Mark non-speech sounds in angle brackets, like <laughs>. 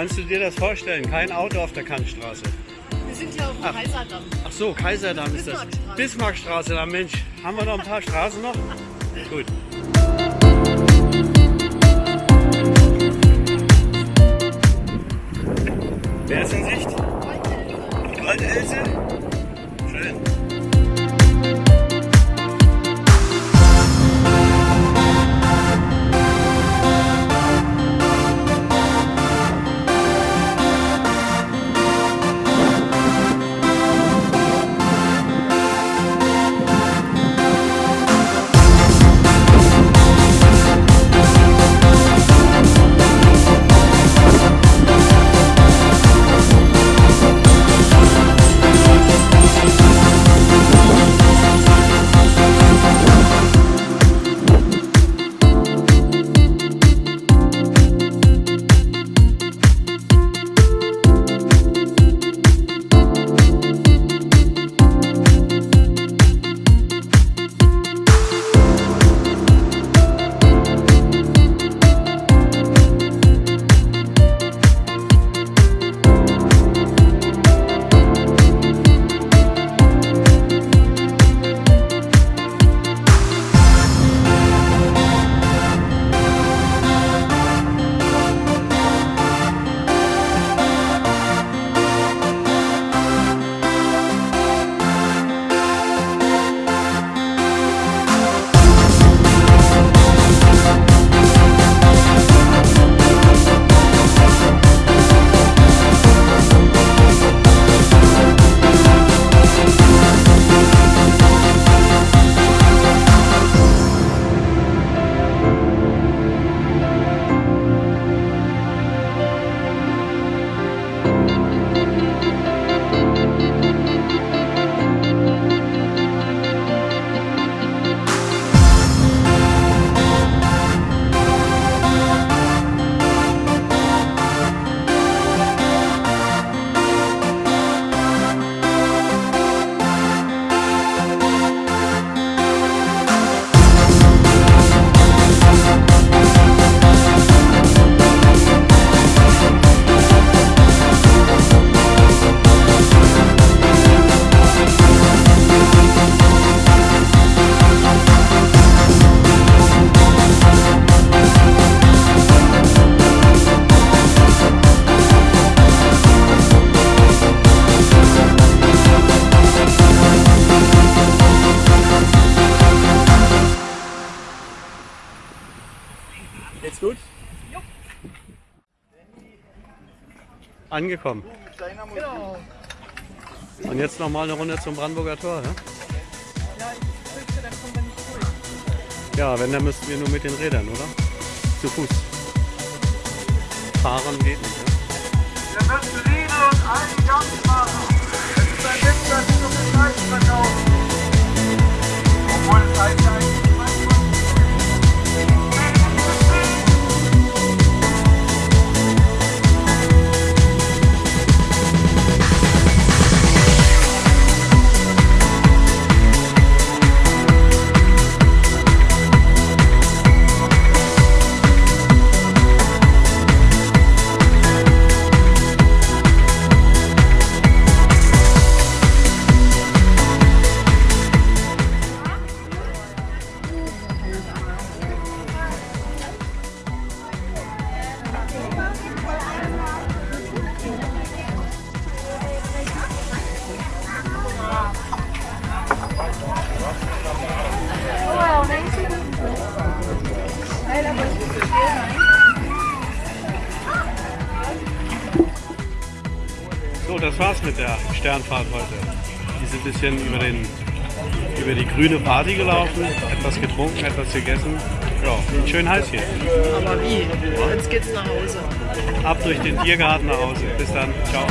Kannst du dir das vorstellen? Kein Auto auf der Kantstraße. Wir sind ja auf dem Ach. Kaiserdamm. Ach so, Kaiserdamm ist das. Bismarckstraße. Bismarckstraße, da Mensch. Haben wir noch ein paar Straßen noch? <laughs> Gut. Geht's gut? Angekommen. Genau. Und jetzt noch mal eine Runde zum Brandenburger Tor. Ja, Ja, ich fürchte, da kommen wir nicht durch. ja wenn, dann müssten wir nur mit den Rädern, oder? Zu Fuß. Fahren geht nicht. Ja? Das war's mit der Sternfahrt heute. Wir sind ein bisschen über, den, über die grüne Party gelaufen, etwas getrunken, etwas gegessen. Ja, schön heiß hier. Aber wie? Jetzt geht's nach Hause. Ab durch den Tiergarten nach Hause. Bis dann. Ciao.